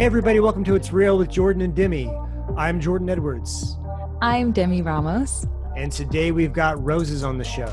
Hey, everybody, welcome to It's Real with Jordan and Demi. I'm Jordan Edwards. I'm Demi Ramos. And today we've got ROZES on the show.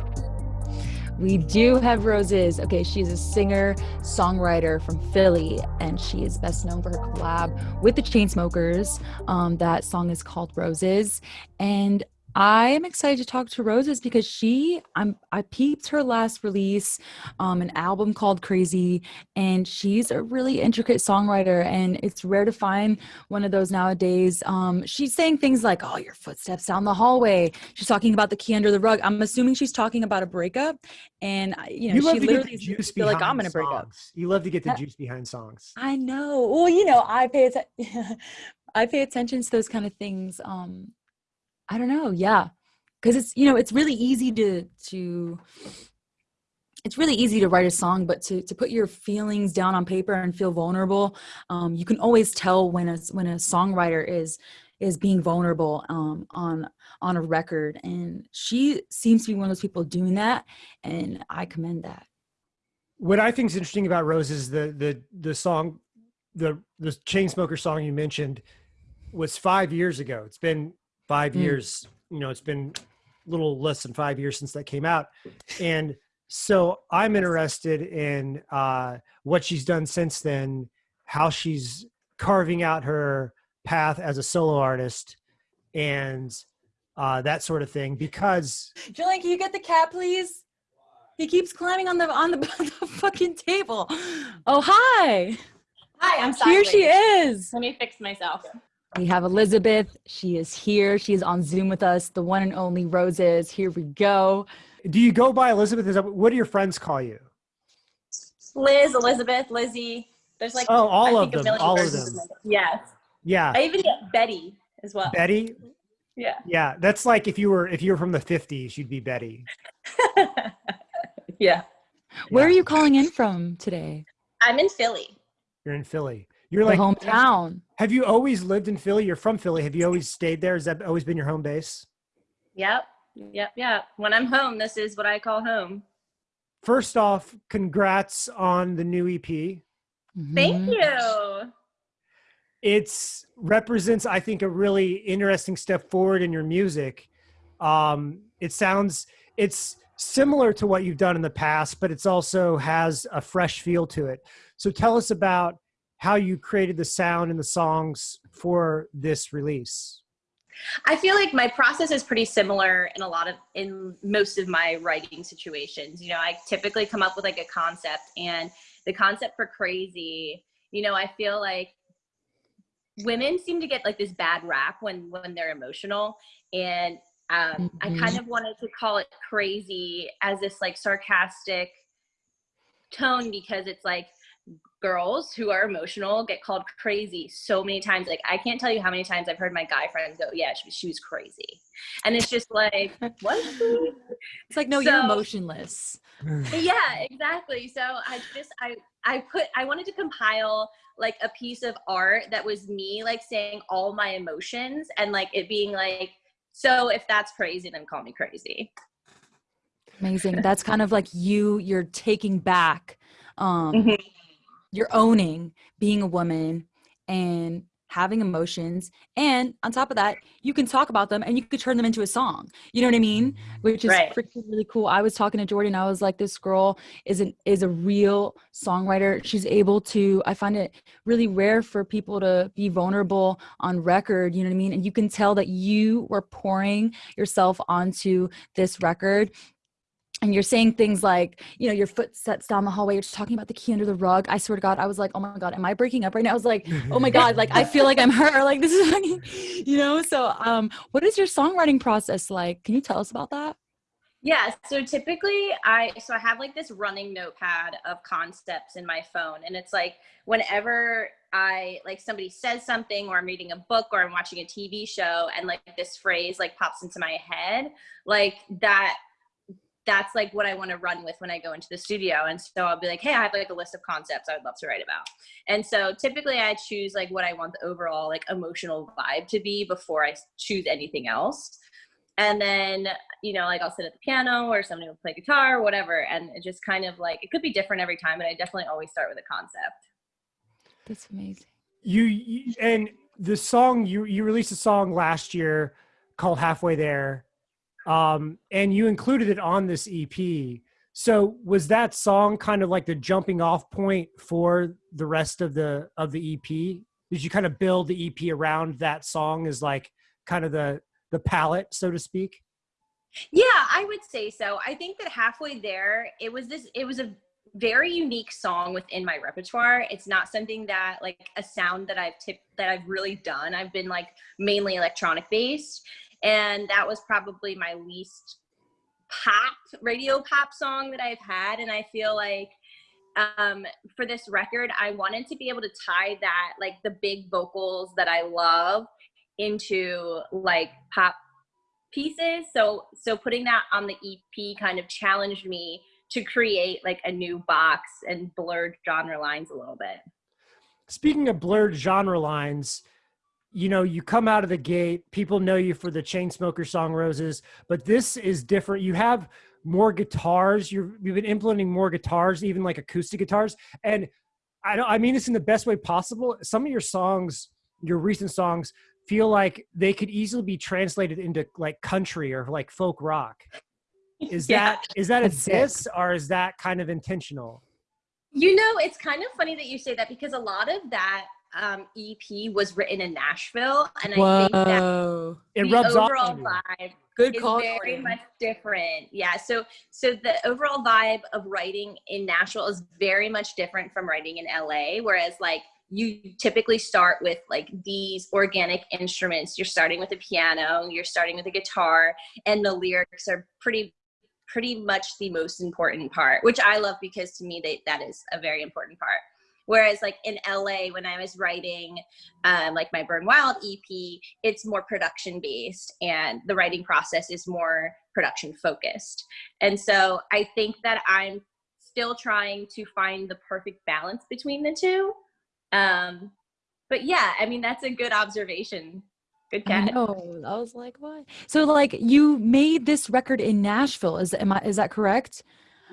We do have ROZES. Okay, she's a singer, songwriter from Philly, and she is best known for her collab with the Chainsmokers. Um, that song is called Roses. And I am excited to talk to ROZES because she I'm I peeped her last release, um, an album called Crazy, and she's a really intricate songwriter, and it's rare to find one of those nowadays. Um, she's saying things like, "Oh, your footsteps down the hallway." She's talking about the key under the rug. I'm assuming she's talking about a breakup, and you know, you she literally juice feel like I'm gonna break up. You love to get the juice behind songs. I know. Well, you know, I pay attention. I pay attention to those kind of things. Um, I don't know. Yeah. Cause it's, you know, it's really easy to, to, it's really easy to write a song, but to, to put your feelings down on paper and feel vulnerable, um, you can always tell when a, when a songwriter is, is being vulnerable um, on on a record and she seems to be one of those people doing that and i commend that what i think is interesting about rose is the the the song the the Chainsmoker song you mentioned was five years ago it's been five mm. years you know it's been a little less than five years since that came out. And so i'm interested in uh, what she's done since then how she's carving out her path as a solo artist and uh, that sort of thing because Julian, can you get the cat please? He keeps climbing on the on the, the fucking table. Oh hi. Hi i'm sorry here she is. Let me fix myself we have Elizabeth. She is here. She is on Zoom with us. The one and only ROZES. Here we go. Do you go by Elizabeth? Is that, what do your friends call you? Liz, Elizabeth, Lizzie. There's like oh, all of them. All of them. Yes. Yeah. I even get Betty as well. Betty. Yeah. Yeah, that's like if you were if you were from the '50s, you'd be Betty. yeah. Where yeah. are you calling in from today? I'm in Philly. You're in Philly. You're like hometown. Have you always lived in Philly? You're from Philly. Have you always stayed there? Has that always been your home base? Yep. Yep. Yep. When I'm home, this is what I call home. First off, congrats on the new EP. Mm-hmm. Thank you. It's represents, I think, a really interesting step forward in your music. Um, it sounds it's similar to what you've done in the past, but it's also has a fresh feel to it. So tell us about how you created the sound and the songs for this release. I feel like my process is pretty similar in a lot of in most of my writing situations. You know, I typically come up with like a concept and the concept for crazy, you know, I feel like women seem to get like this bad rap when when they're emotional and um, mm-hmm. I kind of wanted to call it crazy as this like sarcastic tone because it's like girls who are emotional get called crazy so many times. Like I can't tell you how many times I've heard my guy friends go, "Yeah, she, she was crazy," and it's just like, what? It's like, no, so, you're emotionless. yeah, exactly. So I just I I put I wanted to compile like a piece of art that was me like saying all my emotions and like it being like, so if that's crazy, then call me crazy. Amazing. That's kind of like you. You're taking back um mm-hmm you're owning being a woman and having emotions. And on top of that you can talk about them and you could turn them into a song. You know what i mean? Mm-hmm. Which is right. really cool. I was talking to jordan. I was like this girl is an is a real songwriter. She's able to i find it really rare for people to be vulnerable on record you know what i mean? And you can tell that you were pouring yourself onto this record and you're saying things like, you know, your footsteps down the hallway, you're just talking about the key under the rug. I swear to God, I was like, oh my God, am I breaking up right now? I was like, oh my God, like I feel like I'm her. Like this is you know? So um, what is your songwriting process like? Can you tell us about that? Yeah, so typically I so I have like this running notepad of concepts in my phone and it's like whenever I like somebody says something or I'm reading a book or I'm watching a TV show and like this phrase like pops into my head, like that that's like what I want to run with when I go into the studio. And so I'll be like, hey, I have like a list of concepts I would love to write about. And so typically I choose like what I want the overall like emotional vibe to be before I choose anything else. And then, you know, like I'll sit at the piano or somebody will play guitar or whatever. And it just kind of like, it could be different every time, but I definitely always start with a concept. That's amazing. you, you and the song you you released a song last year called halfway there um and you included it on this ep so was that song kind of like the jumping off point for the rest of the of the ep did you kind of build the ep around that song as like kind of the the palette so to speak yeah i would say so i think that halfway there it was this it was a very unique song within my repertoire. It's not something that like a sound that I've tipped that I've really done. I've been like mainly electronic based. And that was probably my least pop radio pop song that I've had. And I feel like um, for this record, I wanted to be able to tie that like the big vocals that I love into like pop pieces. So so putting that on the EP kind of challenged me to create like a new box and blurred genre lines a little bit. Speaking of blurred genre lines, you know, you come out of the gate, people know you for the Chainsmoker song Roses, but this is different. You have more guitars. you have been implementing more guitars, even like acoustic guitars. And I don't, I mean this in the best way possible. Some of your songs, your recent songs, feel like they could easily be translated into like country or like folk rock. Is yeah. that is that a diss or is that kind of intentional? You know, it's kind of funny that you say that because a lot of that um, EP was written in Nashville, and I think that it rubs the overall off vibe Good is call. very much different. Yeah. So so the overall vibe of writing in Nashville is very much different from writing in LA. Whereas like you typically start with like these organic instruments. You're starting with a piano, you're starting with a guitar, and the lyrics are pretty pretty much the most important part, which I love because to me they, that is a very important part. Whereas like in LA, when I was writing um, like my Burn Wild EP, it's more production based and the writing process is more production focused. And so I think that I'm still trying to find the perfect balance between the two. Um, but yeah, I mean, that's a good observation Good cat. know. I was like, what? So like you made this record in Nashville. Is am I is that correct?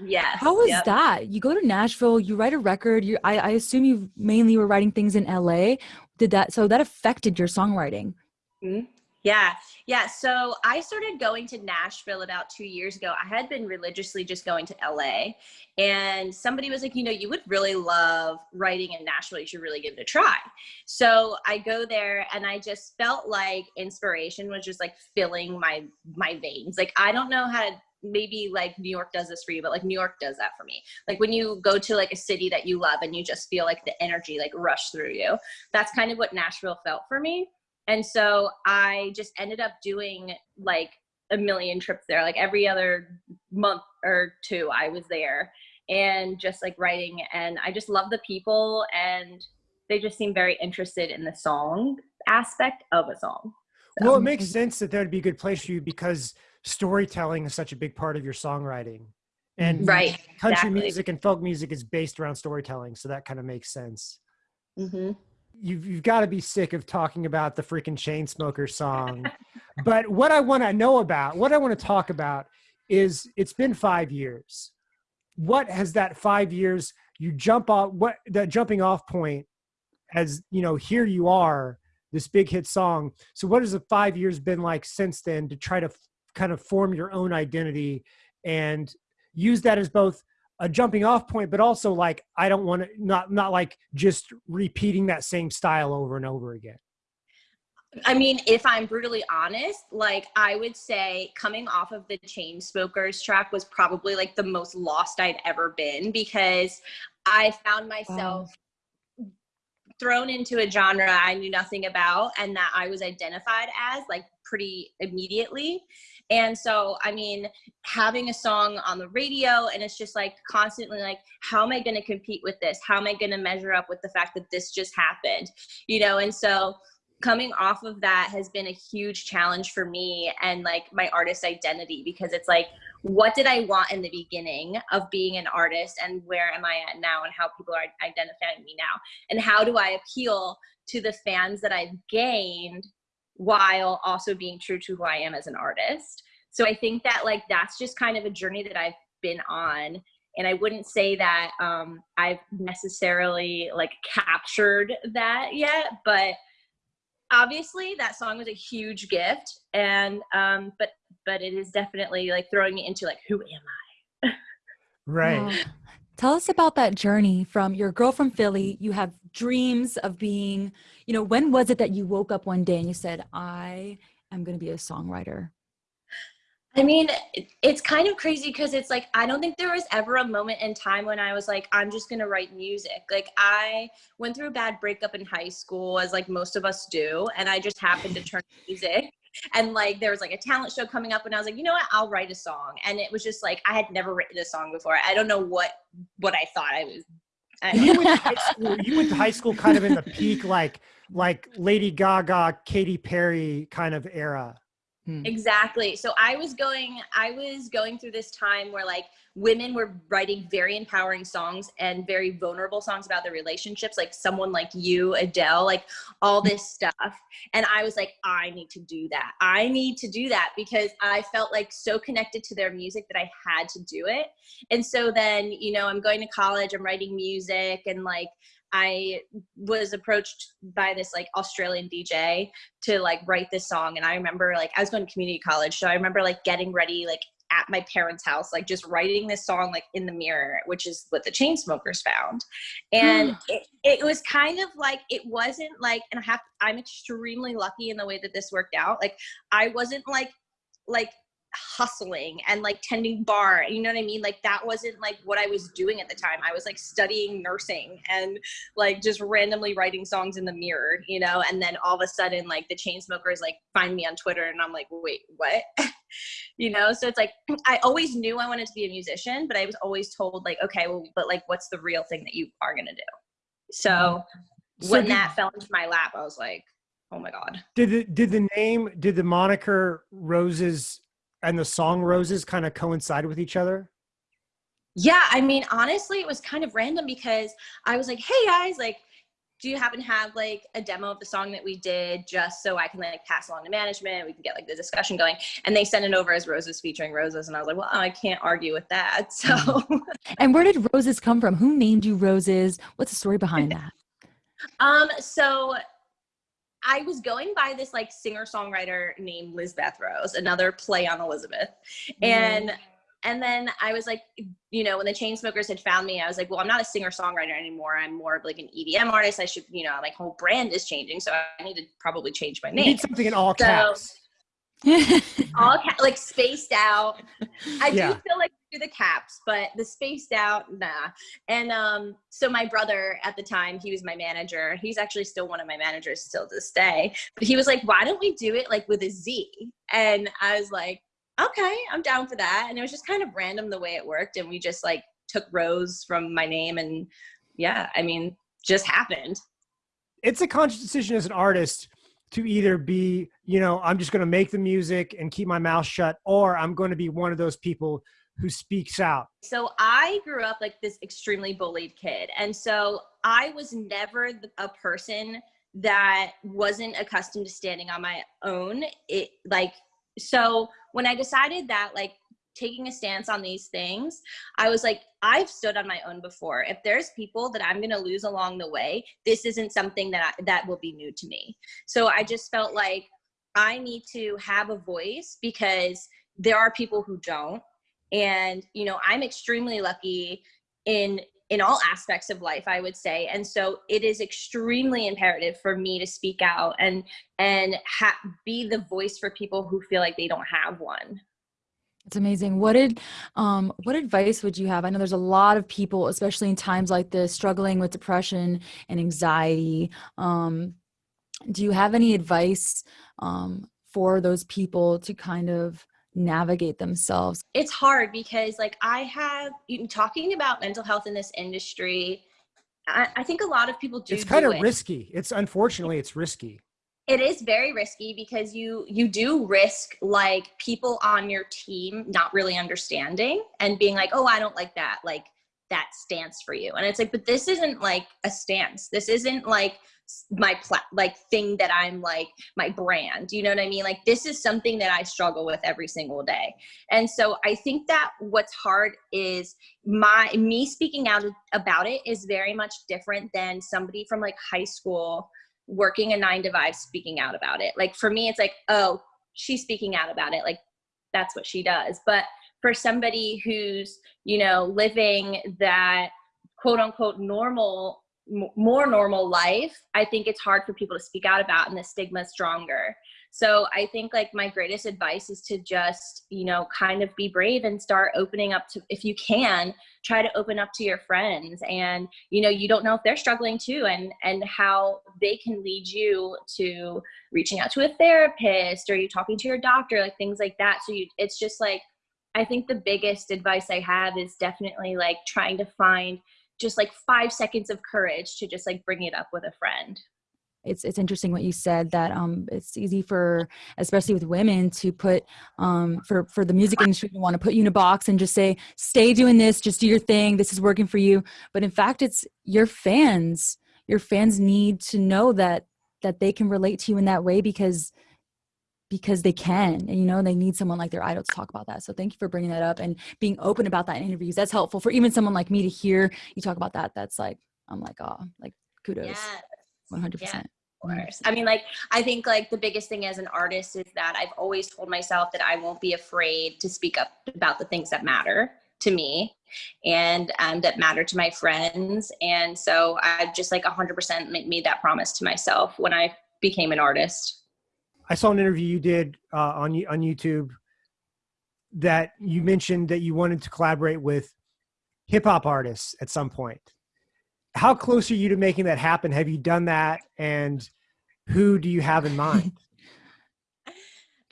Yes. How was yep. that? You go to Nashville, you write a record, you I, I assume you mainly were writing things in LA. Did that so that affected your songwriting? Mm-hmm. Yeah. Yeah. So I started going to Nashville about two years ago. I had been religiously just going to LA. And somebody was like, you know, you would really love writing in Nashville. You should really give it a try. So I go there and I just felt like inspiration was just like filling my my veins. Like I don't know how to maybe like New York does this for you, but like New York does that for me. Like when you go to like a city that you love and you just feel like the energy like rush through you. That's kind of what Nashville felt for me. And so I just ended up doing like a million trips there. Like every other month or two, I was there and just like writing. And I just love the people and they just seem very interested in the song aspect of a song. So. Well, it makes sense that there'd be a good place for you because storytelling is such a big part of your songwriting. And right, country exactly. music and folk music is based around storytelling. So that kind of makes sense. Mm-hmm you've, you've got to be sick of talking about the freaking Chainsmoker song. but what I want to know about, what I want to talk about is it's been five years. What has that five years, you jump off, what that jumping off point as, you know, here you are, this big hit song. So what has the five years been like since then to try to kind of form your own identity and use that as both a jumping off point but also like i don't want to not not like just repeating that same style over and over again I mean, if I'm brutally honest, like I would say coming off of the Chainsmokers track was probably like the most lost I'd ever been because I found myself wow. thrown into a genre I knew nothing about and that I was identified as like pretty immediately. And so, I mean, having a song on the radio and it's just like constantly like, how am I going to compete with this? How am I going to measure up with the fact that this just happened? You know, and so coming off of that has been a huge challenge for me and like my artist identity because it's like, what did I want in the beginning of being an artist and where am I at now and how people are identifying me now? And how do I appeal to the fans that I've gained while also being true to who I am as an artist. So I think that like that's just kind of a journey that I've been on and I wouldn't say that um, I've necessarily like captured that yet, but obviously that song was a huge gift, and um, but but it is definitely like throwing me into like who am I? Right. Wow. Tell us about that journey from your girl from Philly. You have dreams of being, you know, when was it that you woke up one day and you said, I am going to be a songwriter? I mean, it's kind of crazy because it's like I don't think there was ever a moment in time when I was like, I'm just gonna write music. Like I went through a bad breakup in high school, as like most of us do, and I just happened to turn to music. And like there was like a talent show coming up, and I was like, you know what, I'll write a song. And it was just like I had never written a song before. I don't know what what I thought I was. You went to high school. You went to high school kind of in the peak, like like Lady Gaga, Katy Perry kind of era. Hmm. Exactly. So I was going I was going through this time where like women were writing very empowering songs and very vulnerable songs about their relationships like someone like you, Adele, like all hmm. this stuff. And I was like I need to do that. I need to do that because I felt like so connected to their music that I had to do it. And so then, you know, I'm going to college, I'm writing music and like I was approached by this like Australian DJ to like write this song and i remember like i was going to community college so i remember like getting ready like at my parents house like just writing this song like in the mirror which is what the Chainsmokers found. And it, it was kind of like it wasn't like and i have i'm extremely lucky in the way that this worked out like i wasn't like like hustling and like tending bar you know what i mean like that wasn't like what i was doing at the time i was like studying nursing and like just randomly writing songs in the mirror, you know, and then all of a sudden like the Chainsmokers like find me on Twitter and I'm like, wait, what? you know, so it's like I always knew I wanted to be a musician, but I was always told like, okay, well, but like what's the real thing that you are gonna do? So mm-hmm. So when did- that fell into my lap, I was like, oh my God. Did the did the name did the moniker ROZES and the song Roses kind of coincide with each other? Yeah, I mean, honestly, it was kind of random because I was like, hey guys, like, do you happen to have like a demo of the song that we did just so I can like pass along to management? We can get like the discussion going. And they sent it over as Roses featuring ROZES. And I was like, well, I can't argue with that. So, And where did ROZES come from? Who named you ROZES? What's the story behind that? um, so I was going by this like singer songwriter named Lizbeth Rose, another play on Elizabeth. Mm-hmm. And and then I was like, you know, when the Chainsmokers had found me, I was like, well, I'm not a singer songwriter anymore. I'm more of like an EDM artist. I should, you know, my whole brand is changing, so I need to probably change my You name. need something in all So- caps. All ca- like spaced out. I Yeah. do feel like the caps, but the spaced out, nah. And um, so my brother at the time, he was my manager. He's actually still one of my managers still to this day. But he was like, "Why don't we do it like with a Z?" And I was like, "Okay, I'm down for that." And it was just kind of random the way it worked, and we just like took Rose from my name, and yeah, I mean, just happened. It's a conscious decision as an artist to either be, you know, I'm just going to make the music and keep my mouth shut, or I'm going to be one of those people who speaks out. So I grew up like this extremely bullied kid. And so I was never a person that wasn't accustomed to standing on my own. It like, so when I decided that like taking a stance on these things, I was like, I've stood on my own before. If there's people that I'm going to lose along the way, this isn't something that I, that will be new to me. So I just felt like I need to have a voice because there are people who don't and you know i'm extremely lucky in in all aspects of life i would say and so it is extremely imperative for me to speak out and and ha- be the voice for people who feel like they don't have one It's amazing. What did um what advice would you have? I know there's a lot of people, especially in times like this, struggling with depression and anxiety. Um, do you have any advice um, for those people to kind of navigate themselves? it's hard because like i have you- talking about mental health in this industry i, I think a lot of people do It's kind do of it. risky. It's unfortunately it's risky. it is very risky because you you do risk like people on your team not really understanding and being like oh i don't like that like that stance for you. And it's like but this isn't like a stance. This isn't like my pla- like thing that i'm like my brand. You know what i mean? Like this is something that i struggle with every single day. And so i think that what's hard is my me speaking out about it is very much different than somebody from like high school working a nine to five speaking out about it. Like for me it's like oh she's speaking out about it. Like that's what she does. But for somebody who's you know living that quote unquote normal more normal life i think it's hard for people to speak out about and the stigma is stronger. So i think like my greatest advice is to just you know kind of be brave and start opening up to if you can try to open up to your friends. And you know you don't know if they're struggling too and and how they can lead you to reaching out to a therapist or you talking to your doctor like things like that. So you it's just like I think the biggest advice I have is definitely like trying to find just like five seconds of courage to just like bring it up with a friend. It's it's interesting what you said that um it's easy for especially with women to put um for for the music industry to want to put you in a box and just say stay doing this just do your thing this is working for you but in fact it's your fans your fans need to know that that they can relate to you in that way because because they can and you know they need someone like their idol to talk about that so thank you for bringing that up and being open about that in interviews that's helpful for even someone like me to hear you talk about that that's like i'm like oh like kudos yes. 100% yeah. Course. I mean, like, I think like the biggest thing as an artist is that I've always told myself that I won't be afraid to speak up about the things that matter to me and um, that matter to my friends. And so I've just like 100% made that promise to myself when I became an artist. I saw an interview you did uh, on on YouTube that you mentioned that you wanted to collaborate with hip hop artists at some point. How close are you to making that happen? Have you done that, and who do you have in mind?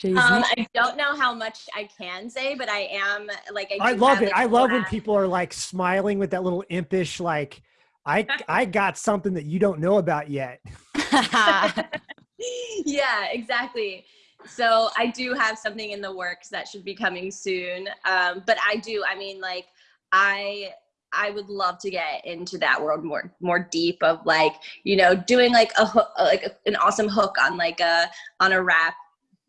Um, I don't know how much I can say, but I am like I, I love it. I love when people are like smiling with that little impish like I I got something that you don't know about yet. yeah, exactly. So I do have something in the works that should be coming soon. Um, but I do, I mean, like, I I would love to get into that world more more deep of like you know doing like a hook, like a, an awesome hook on like a on a rap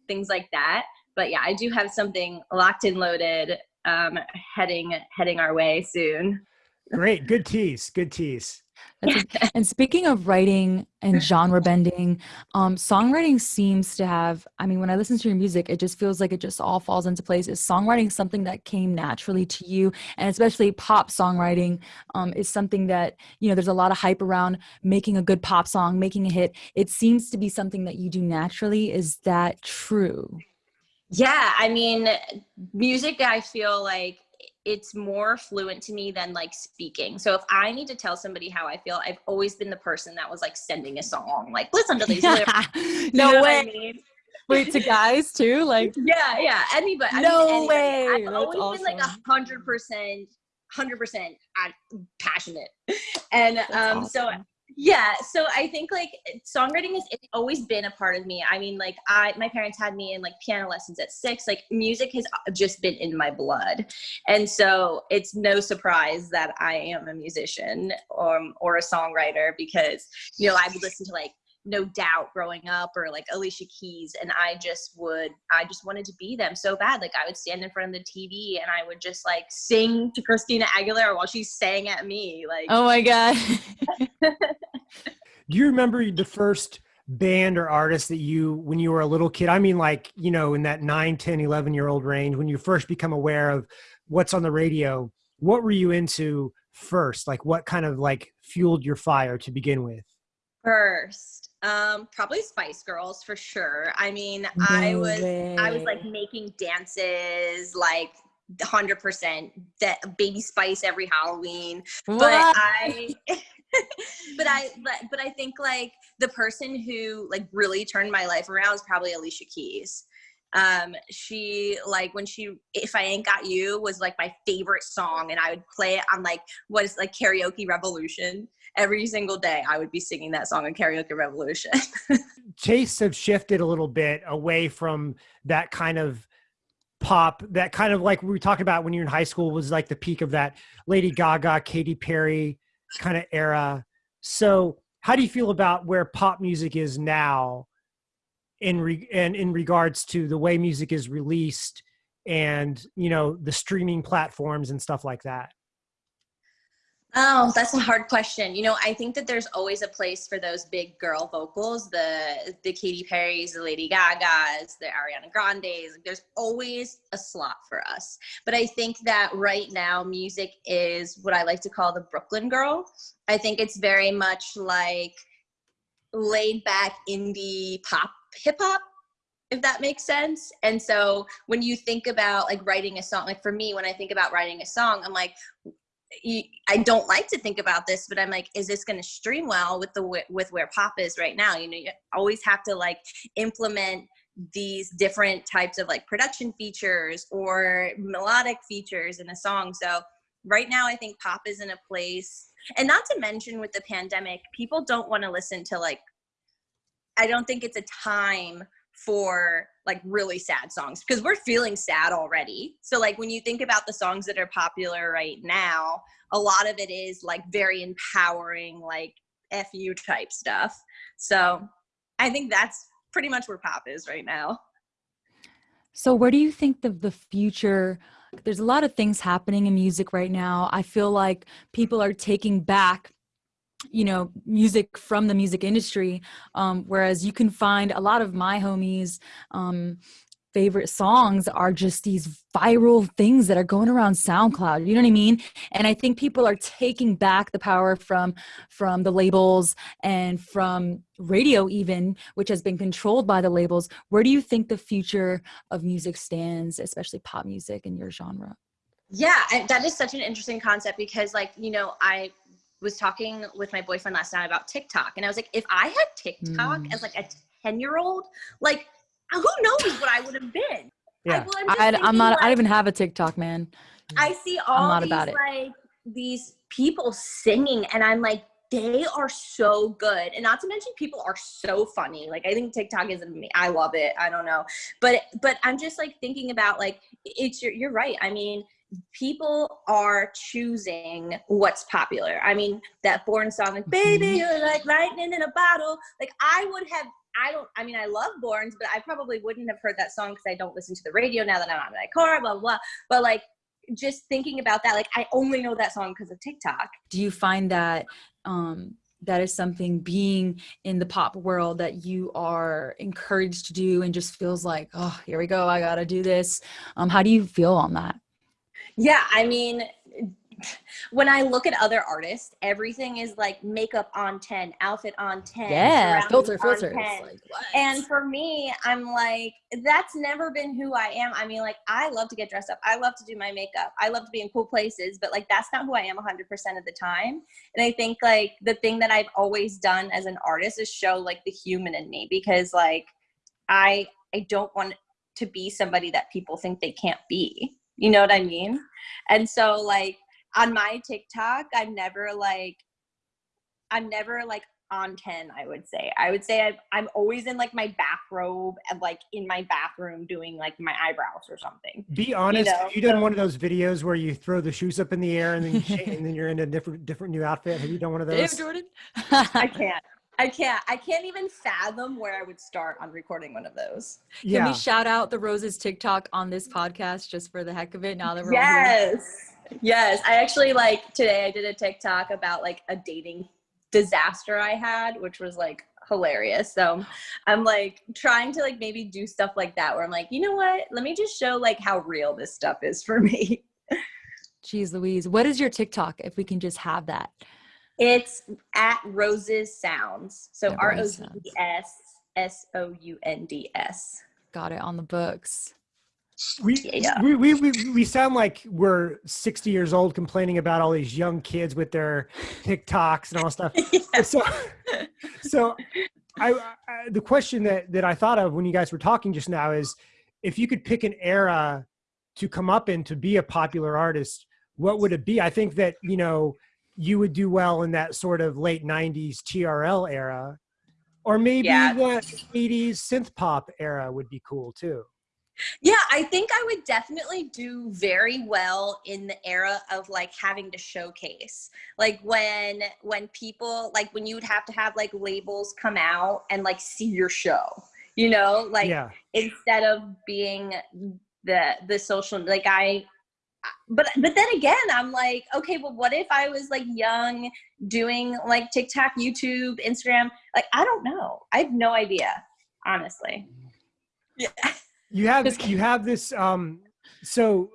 things like that. But yeah, I do have something locked and loaded um, heading heading our way soon. Great, good tease, good tease and speaking of writing and genre bending, um, songwriting seems to have, I mean, when I listen to your music, it just feels like it just all falls into place. Is songwriting something that came naturally to you? And especially pop songwriting um, is something that, you know, there's a lot of hype around making a good pop song, making a hit. It seems to be something that you do naturally. Is that true? Yeah, I mean, music, I feel like it's more fluent to me than like speaking. So if I need to tell somebody how I feel, I've always been the person that was like sending a song, like listen to these lyrics. no way. I mean? Wait, to guys too? Like yeah, yeah, anybody. No I mean, way. I've That's always awesome. been like a hundred percent, hundred percent passionate, and um, awesome. so yeah so i think like songwriting it's always been a part of me. I mean like i my parents had me in like piano lessons at six. Like music has uh, just been in my blood. And so it's no surprise that i am a musician or, um, or a songwriter because you know i would listen to like no doubt growing up or like alicia keys and i just would i just wanted to be them so bad. Like i would stand in front of the tv and i would just like sing to christina aguilera while she sang at me like oh my god. Do you remember the first band or artist that you when you were a little kid i mean like you know in that 9 10 11 year old range when you first become aware of what's on the radio what were you into first? Like what kind of like fueled your fire to begin with? First um, probably Spice Girls for sure. I mean, no I was way. I was like making dances like hundred percent that baby spice every Halloween. What? But I but I but, but I think like the person who like really turned my life around is probably Alicia Keys. Um, she like when she if I ain't got you was like my favorite song and I would play it on like what is like karaoke revolution every single day I would be singing that song on Karaoke Revolution. Chase have shifted a little bit away from that kind of pop that kind of like we talked about when you're in high school was like the peak of that Lady Gaga, Katy Perry kind of era. So how do you feel about where pop music is now in re- and in regards to the way music is released and you know the streaming platforms and stuff like that? Oh, that's a hard question. You know, I think that there's always a place for those big girl vocals, the the Katy Perry's, the Lady Gaga's, the Ariana Grande's. There's always a slot for us. But I think that right now music is what I like to call the Brooklyn girl. I think it's very much like laid back indie pop hip hop if that makes sense. And so when you think about like writing a song, like for me, when I think about writing a song, I'm like, I don't like to think about this, but I'm like, is this going to stream well with the with where pop is right now? You know, you always have to like implement these different types of like production features or melodic features in a song. So right now, I think pop is in a place, and not to mention with the pandemic, people don't want to listen to like. I don't think it's a time for like really sad songs because we're feeling sad already. So like when you think about the songs that are popular right now, a lot of it is like very empowering, like FU type stuff. So I think that's pretty much where pop is right now. So where do you think the the future there's a lot of things happening in music right now. I feel like people are taking back you know music from the music industry um, whereas you can find a lot of my homies um, favorite songs are just these viral things that are going around SoundCloud. You know what I mean? And I think people are taking back the power from from the labels and from radio even, which has been controlled by the labels. Where do you think the future of music stands, especially pop music in your genre? Yeah, that is such an interesting concept because like, you know, I was talking with my boyfriend last night about TikTok, and I was like, if I had TikTok mm. as like a ten year old, like who knows what I would have been? Yeah, I, am not. Like, I don't even have a TikTok, man. I see all these like these people singing, and I'm like, they are so good and not to mention people are so funny like i think tiktok is me i love it i don't know but but i'm just like thinking about like it's you're, you're right i mean people are choosing what's popular. I mean, that Born song, like, baby, mm-hmm. you're like lightning in a bottle. Like, I would have, I don't, I mean, I love Borns, but I probably wouldn't have heard that song because I don't listen to the radio now that I'm on my car, blah, blah, blah. But like, just thinking about that, like, I only know that song because of TikTok. Do you find that, um, that is something being in the pop world that you are encouraged to do and just feels like oh here we go i gotta do this um, how do you feel on that yeah, I mean, when I look at other artists, everything is like makeup on 10, outfit on 10. Yeah, filter, filter. Like, and for me, I'm like, that's never been who I am. I mean, like, I love to get dressed up. I love to do my makeup. I love to be in cool places, but like, that's not who I am 100% of the time. And I think like the thing that I've always done as an artist is show like the human in me because like, I, I don't want to be somebody that people think they can't be. You know what I mean? And so like on my TikTok, I'm never like I'm never like on 10 i would say. I would say i i'm always in like my bathrobe and like in my bathroom doing like my eyebrows or something. Be honest you know? have you done one of those videos where you throw the shoes up in the air and then you and then you're in a different different new outfit? Have you done one of those? Damn, jordan. I can't I can't. I can't even fathom where I would start on recording one of those. Yeah. Can we shout out the ROZES TikTok on this podcast just for the heck of it? Now that we're yes, yes. I actually like today. I did a TikTok about like a dating disaster I had, which was like hilarious. So I'm like trying to like maybe do stuff like that where I'm like, you know what? Let me just show like how real this stuff is for me. Jeez Louise, what is your TikTok if we can just have that? It's at ROZES Sounds. So R O Z E S S O U N D S. Got it on the books. We, yeah. we, we, we, we sound like we're 60 years old complaining about all these young kids with their TikToks and all stuff. yeah. So, so I, I, the question that, that I thought of when you guys were talking just now is if you could pick an era to come up in to be a popular artist, what would it be? I think that, you know, you would do well in that sort of late 90s TRL era. Or maybe yeah. the 80s synth pop era would be cool too. Yeah, I think I would definitely do very well in the era of like having to showcase. Like when when people like when you would have to have like labels come out and like see your show. You know, like yeah. instead of being the the social like I but but then again i'm like okay well what if i was like young doing like tiktok youtube instagram like i don't know i have no idea honestly yeah You have you have this um so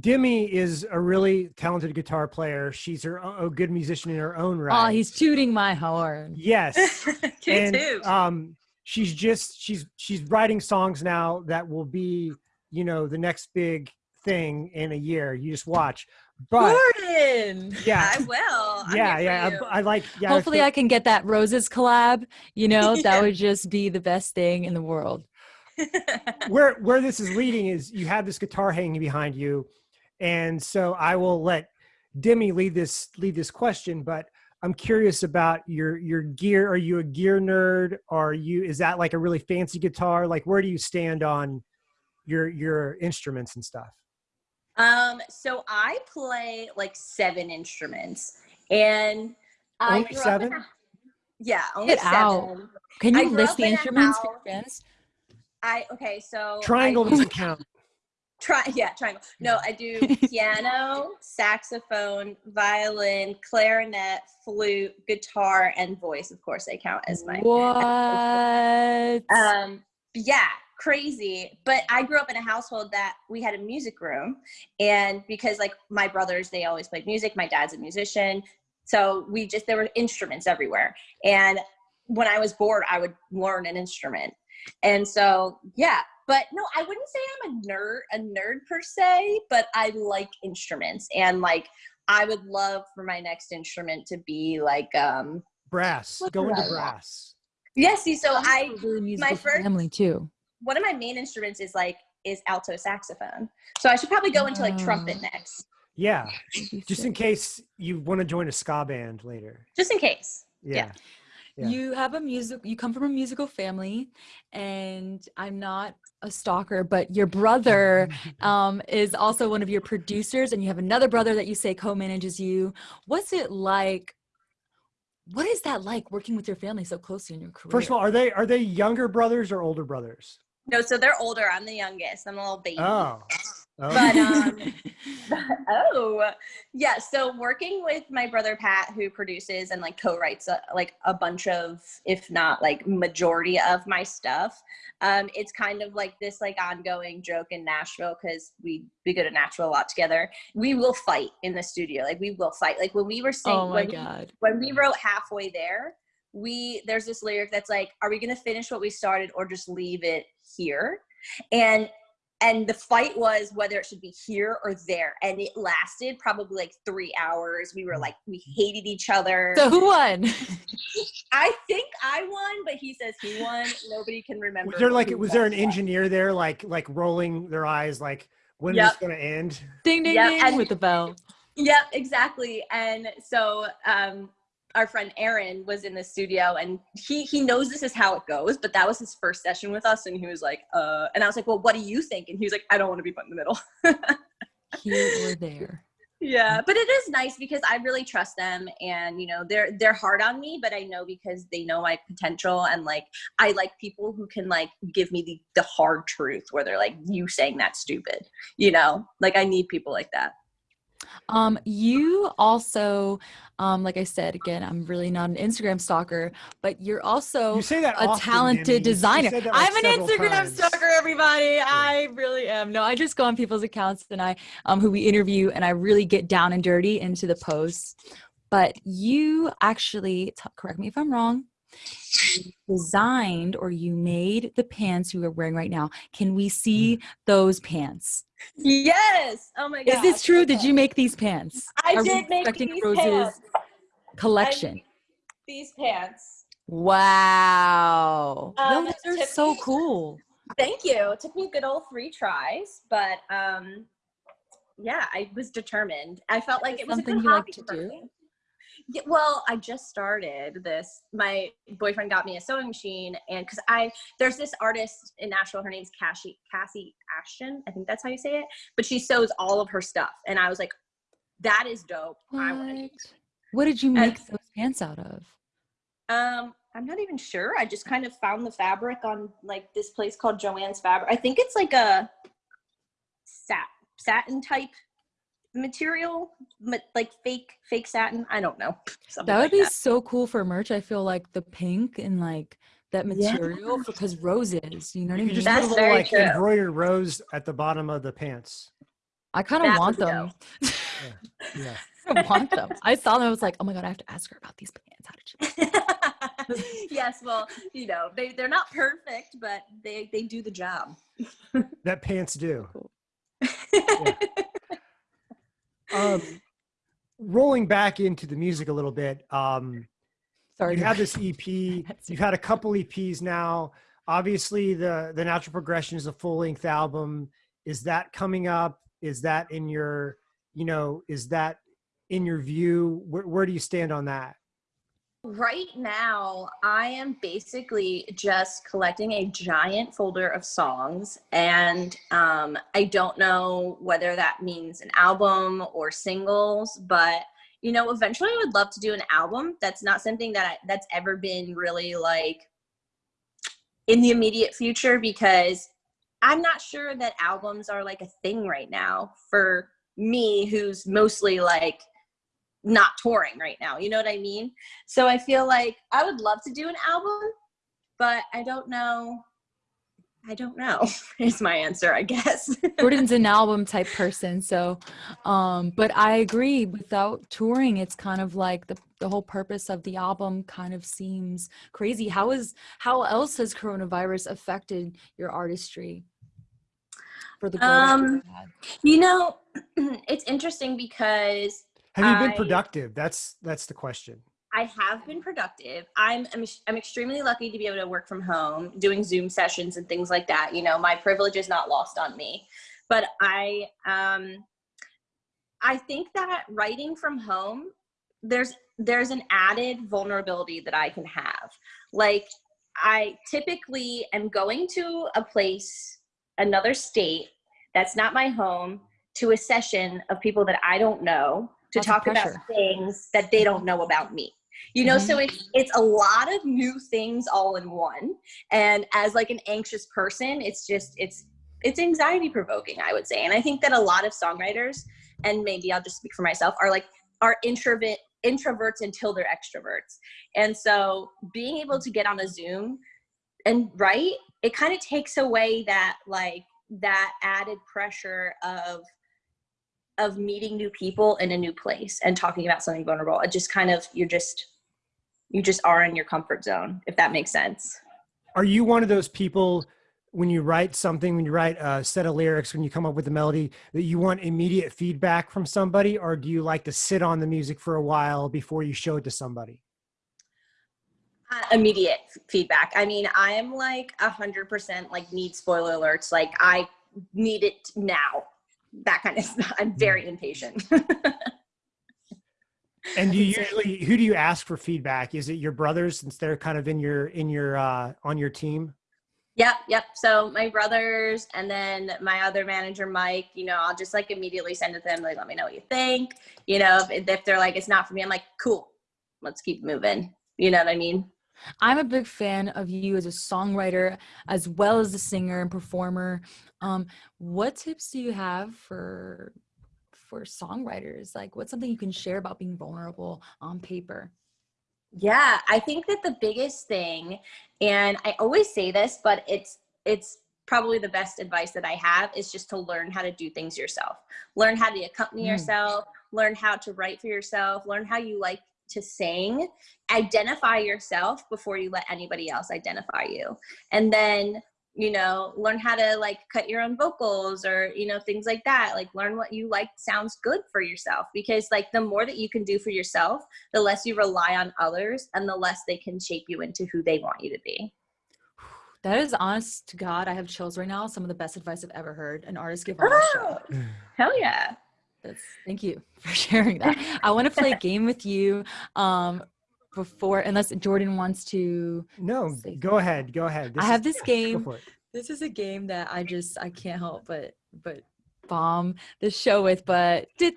Demi is a really talented guitar player. She's her o- a good musician in her own right. Oh, he's tooting my horn. yes. Toot and um she's just she's she's writing songs now that will be, you know, the next big thing in a year. You just watch. But Gordon. yeah. i will I'm yeah, yeah. I, I like yeah. Hopefully, so- I can get that ROZES collab. You know, Yeah. that would just be the best thing in the world. where where this is leading is you have this guitar hanging behind you and so i will let demi lead this lead this question but i'm curious about your your gear are you a gear nerd are you is that like a really fancy guitar like where do you stand on your your instruments and stuff um so i play like seven instruments and i Only seven? a- yeah only Get out. seven Can you list the in instruments for your house- fans? i okay so triangle do- doesn't count Try yeah, triangle. No, I do piano, saxophone, violin, clarinet, flute, guitar, and voice. Of course, they count as my. What? Um, yeah, crazy. But I grew up in a household that we had a music room, and because like my brothers, they always played music. My dad's a musician, so we just there were instruments everywhere. And when I was bored, I would learn an instrument. And so yeah, but no, I wouldn't say I'm a nerd, a nerd per se, but I like instruments and like I would love for my next instrument to be like um brass go into I want? brass yeah, see, so I'm I a really musical first- family too. One of my main instruments is like is alto saxophone. So I should probably go into like trumpet Oh. next. yeah just in case you want to join a ska band later Just in case. yeah, Yeah. You have a music. You come from a musical family, and I'm not a stalker, but your brother um, is also one of your producers, and you have another brother that you say co-manages you. What's it like? What is that like working with your family so closely in your career? first of all are they are they younger brothers or older brothers No, so they're older. I'm the youngest. I'm a little baby. oh, oh. But um oh yeah so working with my brother pat who produces and like co-writes a, like a bunch of if not like majority of my stuff um it's kind of like this like ongoing joke in nashville because we we go to nashville a lot together we will fight in the studio like we will fight like when we were singing oh my when, we- god! when we wrote halfway there we there's this lyric that's like are we going to finish what we started or just leave it here and and the fight was whether it should be here or there and it lasted probably like three hours we were like we hated each other So who won? i think i won but he says he won nobody can remember was there like was there an what. engineer there like like rolling their eyes like when is Yep. this gonna end ding ding Yep, ding and- with the bell. Yep, exactly. And so um our friend Aaron was in the studio and he he knows this is how it goes, but that was his first session with us and he was like, uh and I was like, Well, what do you think? And he was like, I don't want to be put in the middle. Here or there. yeah. But it is nice because I really trust them and you know, they're they're hard on me, but I know because they know my potential and like I like people who can like give me the, the hard truth where they're like, You saying that's stupid. You know? Like I need people like that. Um, you also, um, like I said again, I'm really not an Instagram stalker, but you're also you say that a often, talented Demi. You- you designer. like, I'm an Instagram times. stalker, everybody. I really am. No, I just go on people's accounts and I, um, who we interview, and I really get down and dirty into the posts. But you actually, correct me if I'm wrong, you designed or you made the pants you are wearing right now. Can we see Mm. those pants? Yes. Oh my god. Is this true? Did you make these pants? I Are did make these Rose's pants. collection? These pants. Wow. Um, no, those are so Tiffany- cool. Thank you. It took me a good old three tries, but um, yeah, I was determined. I felt like it was a something good you like to do? me. Yeah, well, I just started this. My boyfriend got me a sewing machine, and because I there's this artist in Nashville, her name's Cassie Cassie Ashton. I think that's how you say it. But she sews all of her stuff, and I was like, "That is dope. I want. What? What did you make those pants out of? Um, I'm not even sure. I just kind of found the fabric on like this place called Joann's Fabric. I think it's like a sat satin type material, like fake fake satin. I don't know. That would like be so cool for merch. I feel like the pink and like that Yeah. material because roses. You know what I mean? could just That's put a little like true. embroidered rose at the bottom of the pants. I kind of want them. Yeah. I want them. I saw them. I was like, oh my god, I have to ask her about these pants. How did you? yes, well, you know, they they're not perfect, but they they do the job. That pants do. Um, rolling back into the music a little bit. Um, Sorry. you have this EP. You've had a couple EPs now. Obviously, the the natural progression is a full length album. Is that coming up? Is that in your, you know, is that in your view? Where, where do you stand on that? Right now, I am basically just collecting a giant folder of songs, and um, I don't know whether that means an album or singles, but you know, eventually, I would love to do an album. That's not something that I, that's ever been really like in the immediate future because I'm not sure that albums are like a thing right now for me, who's mostly like not touring right now. You know what I mean? So I feel like I would love to do an album, but I don't know. I don't know is my answer, I guess. Jordan's an album type person, so um but I agree without touring it's kind of like the the whole purpose of the album kind of seems crazy. How is how else has coronavirus affected your artistry? For the Um, you know, it's interesting because Have you been I- productive? That's that's the question. I have been productive. I'm, I'm I'm extremely lucky to be able to work from home, doing Zoom sessions and things like that. You know, my privilege is not lost on me. But I um I think that writing from home there's there's an added vulnerability that I can have. Like I typically am going to a place, another state that's not my home to a session of people that I don't know to Lots talk about things that they don't know about me. You know so mm-hmm. it's it's a lot of new things all in one. And as like an anxious person it's just it's it's anxiety provoking i would say. And i think that a lot of songwriters and maybe i'll just speak for myself are like are introvert introverts until they're extroverts. And so being able to get on a zoom and write it kind of takes away that like that added pressure of of meeting new people in a new place and talking about something vulnerable. It just kind of you're just you just are in your comfort zone if that makes sense. Are you one of those people when you write something, when you write a set of lyrics, when you come up with a melody, that you want immediate feedback from somebody, or do you like to sit on the music for a while before you show it to somebody? uh, immediate feedback. I mean i am like a hundred percent like need spoiler alerts. Like i need it now that kind of stuff i'm very impatient And do you usually who do you ask for feedback? Is it your brothers since they're kind of in your in your uh on your team? Yep, yep. So my brothers and then my other manager, Mike, you know, I'll just like immediately send it to them, like, let me know what you think. You know, if, if they're like, it's not for me, I'm like, cool, let's keep moving. You know what I mean? I'm a big fan of you as a songwriter as well as a singer and performer. Um, what tips do you have for for songwriters? Like what's something you can share about being vulnerable on paper? Yeah, I think that the biggest thing, and I always say this, but it's it's probably the best advice that I have is just to learn how to do things yourself. Learn how to accompany Mm. yourself, learn how to write for yourself, learn how you like to sing, identify yourself before you let anybody else identify you. And then, you know, learn how to like cut your own vocals or, you know, things like that. Like learn what you like sounds good for yourself because like the more that you can do for yourself, the less you rely on others and the less they can shape you into who they want you to be. That is honest to God. I have chills right now. Some of the best advice I've ever heard an artist give this. Hell yeah. That's thank you for sharing that. I want to play a game with you. Um, before unless Jordan wants to. No, go ahead. Go ahead. I have is- this game. This is a game that I just I can't help but but bomb the show with. But I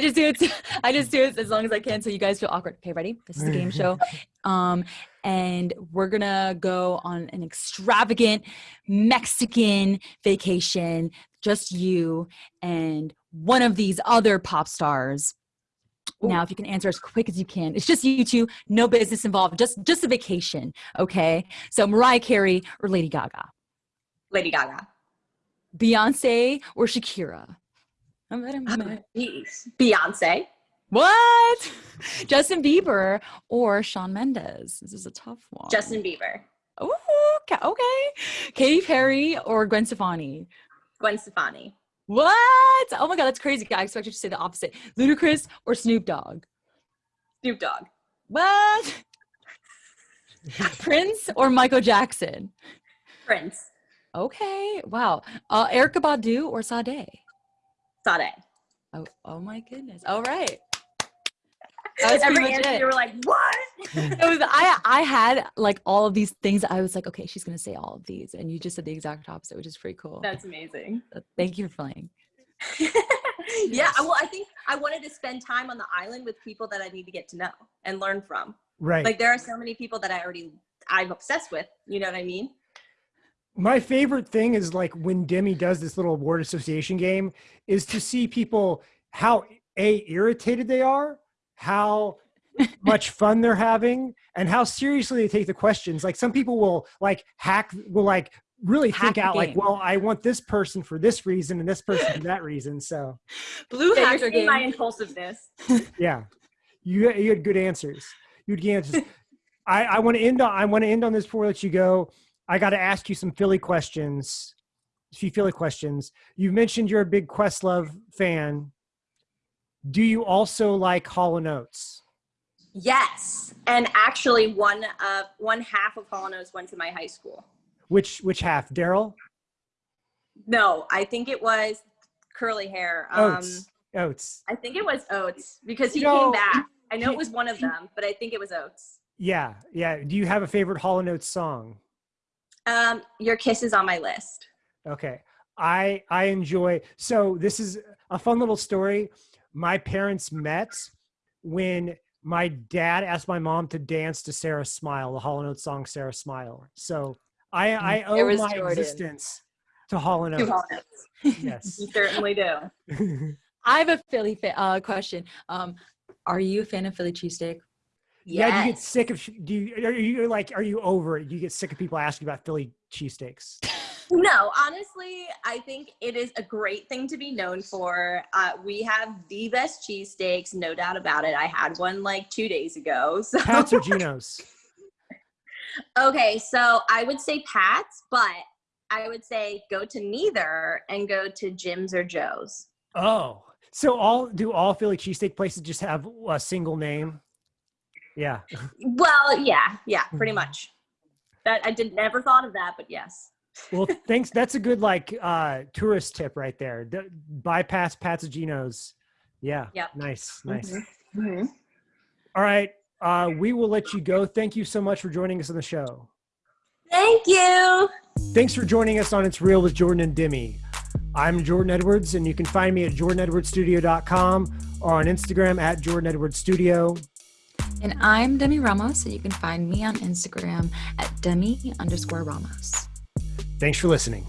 just do it. I just do it as long as I can, so you guys feel awkward. Okay, ready? This is a game show, um, and we're gonna go on an extravagant Mexican vacation. Just you and one of these other pop stars. Now, if you can answer as quick as you can, it's just you two, no business involved, just just a vacation. Okay. So Mariah Carey or Lady Gaga, Lady Gaga. Beyonce or Shakira. I'm I'm- I'm- Beyonce. What? Justin Bieber or Shawn Mendes? This is a tough one. Justin Bieber. Ooh, okay. okay. Katy Perry or Gwen Stefani? Gwen Stefani. What? Oh my God, that's crazy. I expected to say the opposite. Ludacris or Snoop Dogg? Snoop Dogg. What? Prince or Michael Jackson? Prince. Okay. Wow. Uh, Erykah Badu or Sade? Sade. Oh, oh my goodness. All right. That was Every much answer it. you were like, what? It was I I had like all of these things. I was like, okay, she's gonna say all of these, and you just said the exact opposite, which is pretty cool. That's amazing. Thank you for playing. yeah, well, I think I wanted to spend time on the island with people that I need to get to know and learn from. Right. Like there are so many people that I already I'm obsessed with. You know what I mean? My favorite thing is like when Demi does this little word association game is to see people how a irritated they are, how much fun they're having, and how seriously they take the questions. Like some people will like hack will like really Hack think the out like, well, I want this person for this reason and this person for that reason. So Blue Yeah, hacker you're seeing my impulsiveness. yeah, you you had good answers. You had good answers. I I want to end on I want to end on this before I let you go. I got to ask you some Philly questions. A few Philly questions. You mentioned you're a big Questlove fan. Do you also like Hall & Oates? Yes, and actually, one of one half of Hall and Oates went to my high school. Which which half? Daryl? No, I think it was curly hair. Um, Oates. Oates. I think it was Oates because he You know, came back. I know it was one of them, but I think it was Oates. Yeah, yeah. Do you have a favorite Hall & Oates song? Um, your kiss is on my list. Okay. I I enjoy so this is a fun little story. My parents met when my dad asked my mom to dance to Sara Smile, the Hall & Oates song Sara Smile. So I I owe my Jordan. existence to Hall & Oates. Yes. You certainly do. I have a Philly fa- uh, question. Um, are you a fan of Philly cheesesteak? Yeah, do you get sick of do you are you like are you over it? Do you get sick of people asking about Philly cheesesteaks? No, honestly, I think it is a great thing to be known for. Uh, we have the best cheesesteaks, no doubt about it. I had one like two days ago. So Pats or Geno's? okay, so I would say Pat's, but I would say go to neither and go to Jim's or Joe's. Oh, so all do all Philly cheesesteak places just have a single name? Yeah. Well, yeah, yeah, pretty Mhm. much. That I did never thought of that, but yes. Well, thanks. That's a good like uh tourist tip right there. D- bypass Patsaginos. Yeah. Yep. Nice. Nice. Mhm. All right. Uh, we will let you go. Thank you so much for joining us on the show. Thank you. Thanks for joining us on It's Real with Jordan and Demi. I'm Jordan Edwards, and you can find me at jordanedwardsstudio.com or on Instagram at Jordan Edwards Studio. And I'm Demi Ramos, so you can find me on Instagram at Demi underscore Ramos. Thanks for listening.